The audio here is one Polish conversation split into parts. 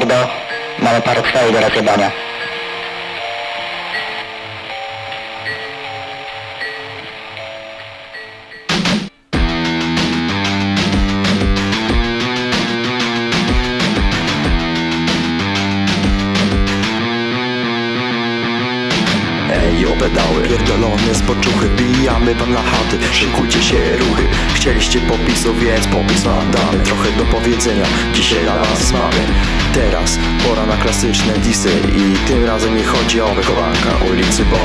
mordo, mamy parę do rozjebania. Ej, obedały, pierdolone zboczuchy Bijamy wam na chaty, szykujcie się ruchy Chcieliście popisu, więc popis wam damy. Trochę do powiedzenia, dzisiaj dla was mamy. Teraz pora na klasyczne disy I tym razem nie chodzi o wychowanka ulicy Bo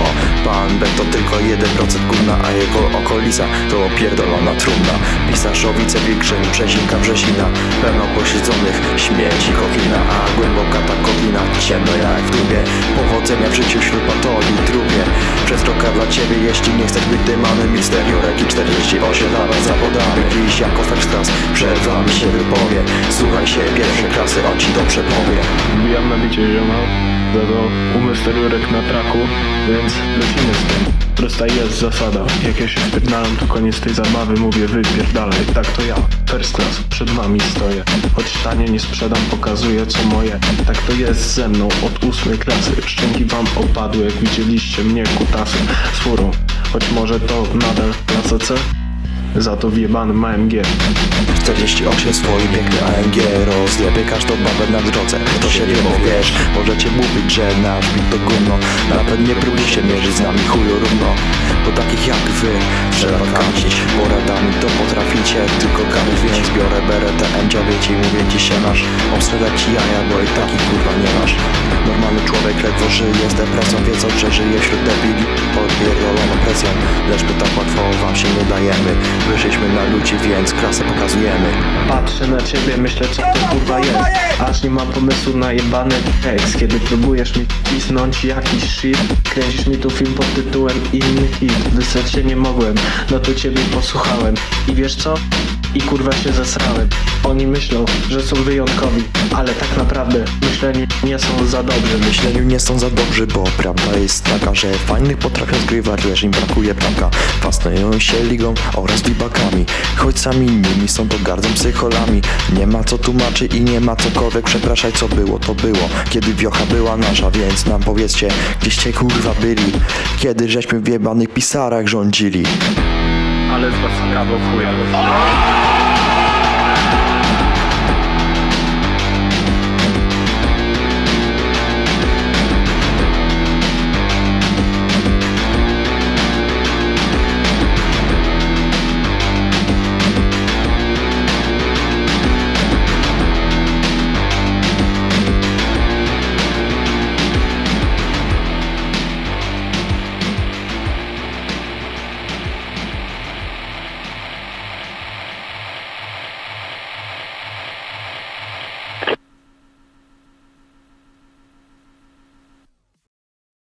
pan B to tylko 1% gówna A jego okolica to pierdolona trumna. Pisarzowice wilkrzyn, przezinka brzezina Pełno posiedzonych śmieci kotlina A głęboka ta kotlina, ciemno jak w dubie Powodzenia w życiu wśród patolii trupie Przez dla ciebie, jeśli nie chcesz być dymanem Mister Jurek i 48 dla was zawodami Dziś jako first class przed wami się wypowie Słuchaj się pierwszej klasy, on ci dobrze powie Wbijam na bicie zioma, za to umysł na traku, więc lecimy z tym. Prosta jest zasada, jak ja się wpierdalam to koniec tej zabawy, mówię wypierdalaj, tak to ja, first class, przed wami stoję. Choć tanie nie sprzedam, pokazuję co moje, tak to jest ze mną od ósmej klasy. Szczęki wam opadły, jak widzieliście mnie kutasem z furą, choć może to nadal klasa C, za to wjebanym AMG. 48 swój piękny AMG Rozjebie każdą babę na drodze. To się nie wiesz, możecie mówić, że nasz bit to gówno. Nawet nie próbujcie mierzyć z nami chuju równo. Bo takich jak wy trzeba kancić Poradami to potraficie, tylko kamień Więc biorę beretę M9 i mówię ci się masz. Obstrzegać ci jaja, bo i takich kurwa nie masz. Normalny człowiek ledwo żyje z depresją Wiedzą, że żyje wśród debili. Pod pierdoloną presją Lecz my tak łatwo wam się nie dajemy. Wyszliśmy na ludzi, więc klasę pokazujemy. Patrzę na ciebie, myślę co to kurwa jest. Aż nie mam pomysłu na jebany tekst. Kiedy próbujesz mi pisnąć jakiś shit Kręcisz mi tu film pod tytułem Inny hit. Wysrać się nie mogłem, no to ciebie posłuchałem. I wiesz co? I kurwa się zesrałem. Oni myślą, że są wyjątkowi Ale tak naprawdę myśleni nie są za dobrzy. Myśleniu nie są za dobrzy, bo prawda jest taka, że fajnych potrafią zgrywać, lecz im brakuje ptaka Fascynują się ligą oraz bibakami Choć sami nimi są to gardzą psycholami. Nie ma co tłumaczy i nie ma cokolwiek przepraszaj co było, to było. Kiedy wiocha była nasza, więc nam powiedzcie Gdzieście kurwa byli. Kiedy żeśmy w jebanych pisarach rządzili Ale z was kawał chuja